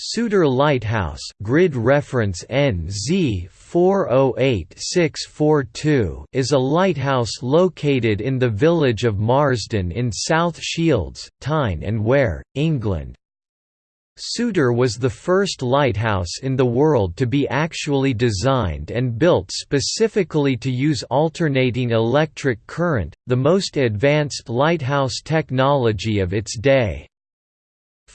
Souter Lighthouse grid reference NZ 408642 is a lighthouse located in the village of Marsden in South Shields, Tyne and Wear, England. Souter was the first lighthouse in the world to be actually designed and built specifically to use alternating electric current, the most advanced lighthouse technology of its day.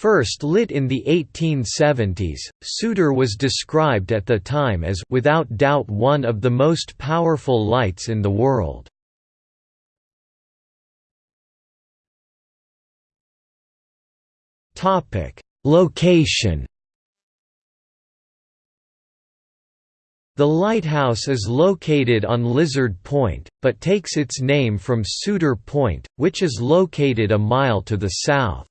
First lit in the 1870s, Souter was described at the time as without doubt one of the most powerful lights in the world. Topic: Location The lighthouse is located on Lizard Point, but takes its name from Souter Point, which is located a mile to the south.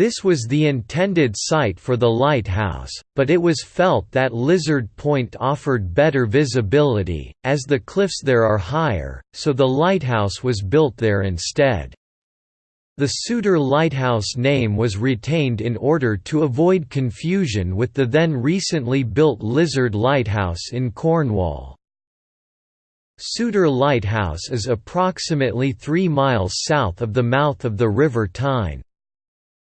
This was the intended site for the lighthouse, but it was felt that Lizard Point offered better visibility, as the cliffs there are higher, so the lighthouse was built there instead. The Souter Lighthouse name was retained in order to avoid confusion with the then recently built Lizard Lighthouse in Cornwall. Souter Lighthouse is approximately 3 miles south of the mouth of the River Tyne.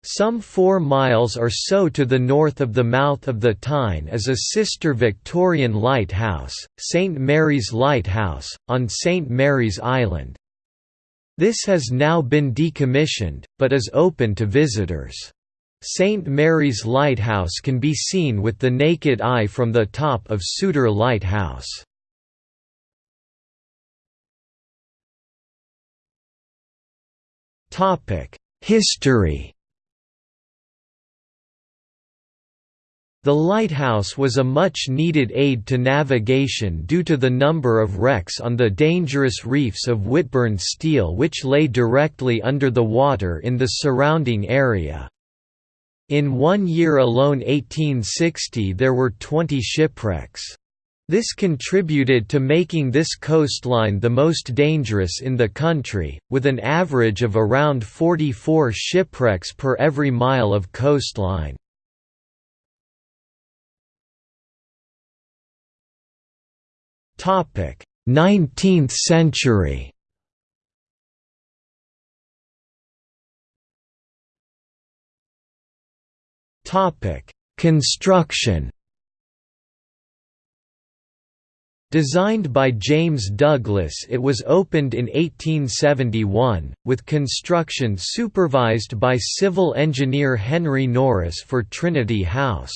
Some four miles or so to the north of the mouth of the Tyne is a sister Victorian lighthouse, St Mary's Lighthouse, on St Mary's Island. This has now been decommissioned, but is open to visitors. St Mary's Lighthouse can be seen with the naked eye from the top of Souter Lighthouse. History The lighthouse was a much-needed aid to navigation due to the number of wrecks on the dangerous reefs of Whitburn Steel which lay directly under the water in the surrounding area. In one year alone 1860 there were 20 shipwrecks. This contributed to making this coastline the most dangerous in the country, with an average of around 44 shipwrecks per every mile of coastline. 19th century. Topic: Construction. Designed by James Douglas it was opened in 1871, with construction supervised by civil engineer Henry Norris for Trinity House.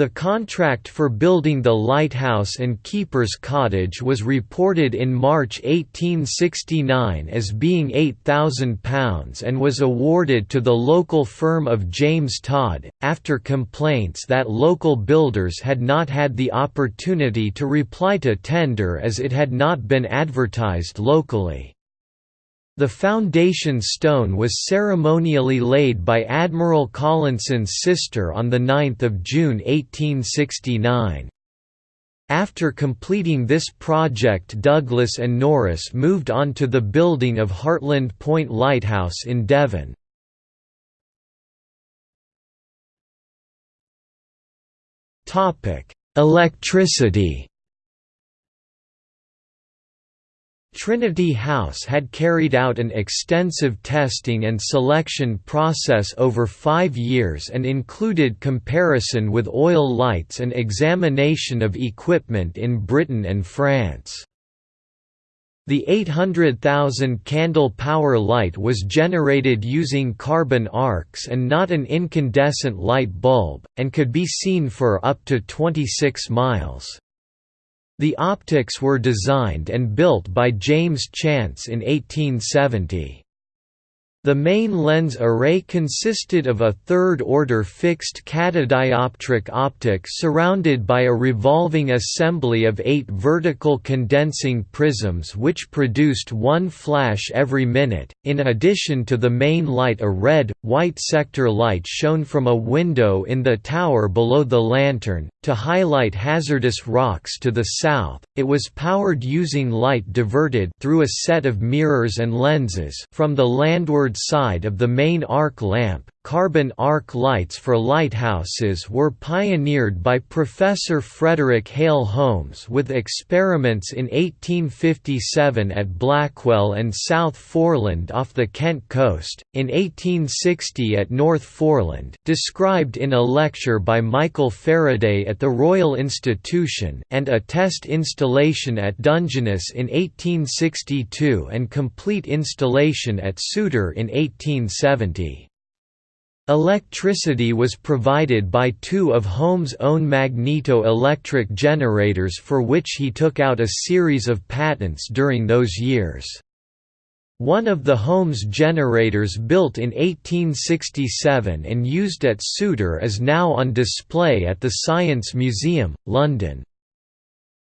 The contract for building the lighthouse and keeper's cottage was reported in March 1869 as being £8,000 and was awarded to the local firm of James Todd, after complaints that local builders had not had the opportunity to reply to tender as it had not been advertised locally. The foundation stone was ceremonially laid by Admiral Collinson's sister on 9 June 1869. After completing this project Douglas and Norris moved on to the building of Hartland Point Lighthouse in Devon. Electricity Trinity House had carried out an extensive testing and selection process over five years and included comparison with oil lights and examination of equipment in Britain and France. The 800,000 candle power light was generated using carbon arcs and not an incandescent light bulb, and could be seen for up to 26 miles. The optics were designed and built by James Chance in 1870. The main lens array consisted of a third-order fixed catadioptric optic surrounded by a revolving assembly of eight vertical condensing prisms which produced one flash every minute, in addition to the main light a red, white sector light shone from a window in the tower below the lantern, to highlight hazardous rocks to the south. it was powered using light diverted through a set of mirrors and lenses from the landward side of the main arc lamp, Carbon arc lights for lighthouses were pioneered by Professor Frederick Hale Holmes with experiments in 1857 at Blackwall and South Foreland off the Kent coast, in 1860 at North Foreland described in a lecture by Michael Faraday at the Royal Institution and a test installation at Dungeness in 1862 and complete installation at Souter in 1870. Electricity was provided by two of Holmes' own magneto-electric generators for which he took out a series of patents during those years. One of the Holmes generators built in 1867 and used at Souter is now on display at the Science Museum, London.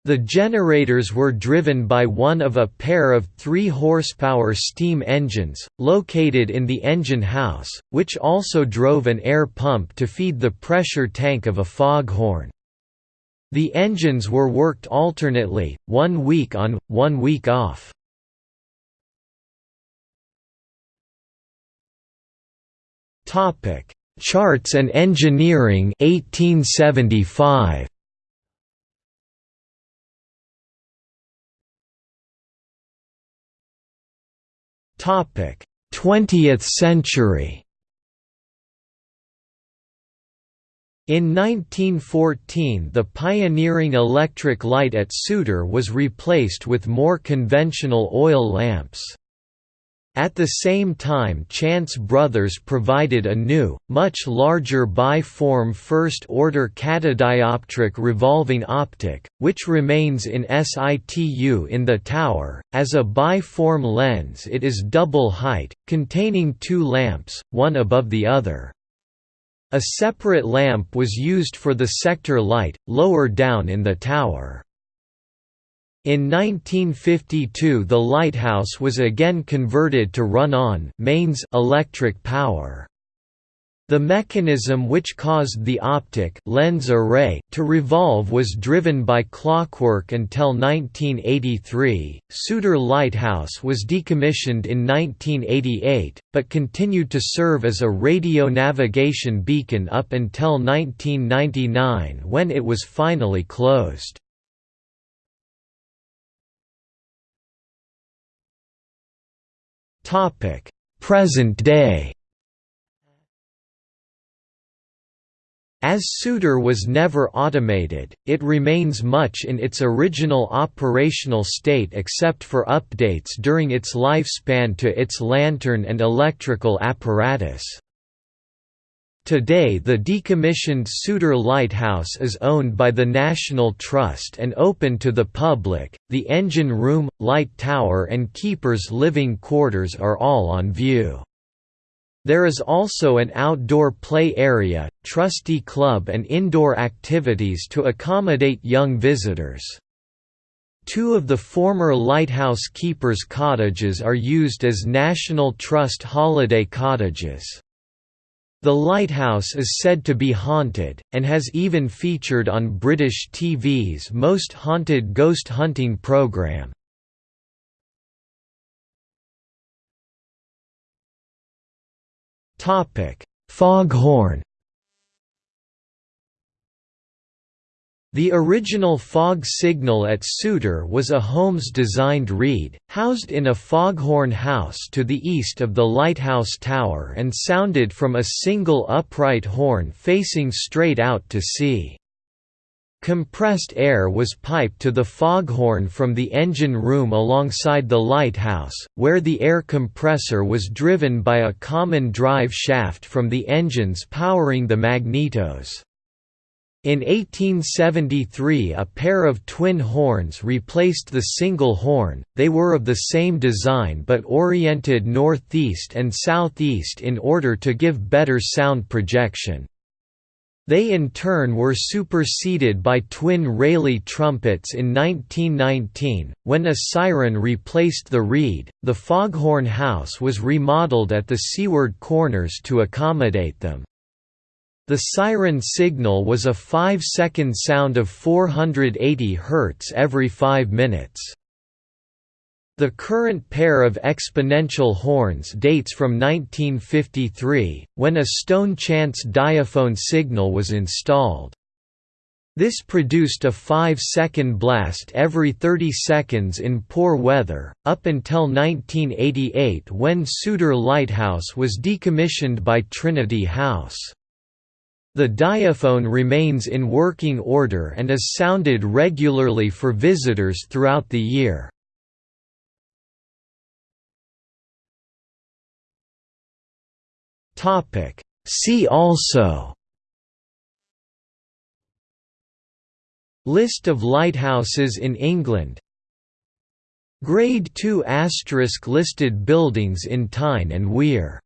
The generators were driven by one of a pair of 3 horsepower steam engines, located in the engine house, which also drove an air pump to feed the pressure tank of a foghorn. The engines were worked alternately, one week on, one week off. Charts and Engineering 1875. 20th century. In 1914 the pioneering electric light at Souter was replaced with more conventional oil lamps. At the same time Chance Brothers provided a new, much larger biform first-order catadioptric revolving optic, which remains in situ in the tower. As a biform lens it is double height, containing two lamps, one above the other. A separate lamp was used for the sector light, lower down in the tower. In 1952 the lighthouse was again converted to run on mains electric power. The mechanism which caused the optic lens array to revolve was driven by clockwork until 1983. Souter Lighthouse was decommissioned in 1988, but continued to serve as a radio navigation beacon up until 1999 when it was finally closed. Present day As Souter was never automated, it remains much in its original operational state except for updates during its lifespan to its lantern and electrical apparatus. Today the decommissioned Souter Lighthouse is owned by the National Trust and open to the public. The engine room, light tower and keeper's living quarters are all on view. There is also an outdoor play area, trustee club and indoor activities to accommodate young visitors. Two of the former lighthouse keepers' cottages are used as National Trust holiday cottages. The lighthouse is said to be haunted, and has even featured on British TV's Most Haunted Ghost Hunting programme. Foghorn The original fog signal at Souter was a Holmes-designed reed, housed in a foghorn house to the east of the lighthouse tower and sounded from a single upright horn facing straight out to sea. Compressed air was piped to the foghorn from the engine room alongside the lighthouse, where the air compressor was driven by a common drive shaft from the engines powering the magnetos. In 1873 a pair of twin horns replaced the single horn, they were of the same design but oriented northeast and southeast in order to give better sound projection. They in turn were superseded by twin Rayleigh trumpets in 1919, when a siren replaced the reed. The foghorn house was remodeled at the seaward corners to accommodate them. The siren signal was a 5-second sound of 480 Hz every 5 minutes. The current pair of exponential horns dates from 1953, when a stone chance diaphone signal was installed. This produced a 5-second blast every 30 seconds in poor weather, up until 1988 when Souter Lighthouse was decommissioned by Trinity House. The diaphone remains in working order and is sounded regularly for visitors throughout the year. See also. List of lighthouses in England. Grade 2 listed buildings in Tyne and Wear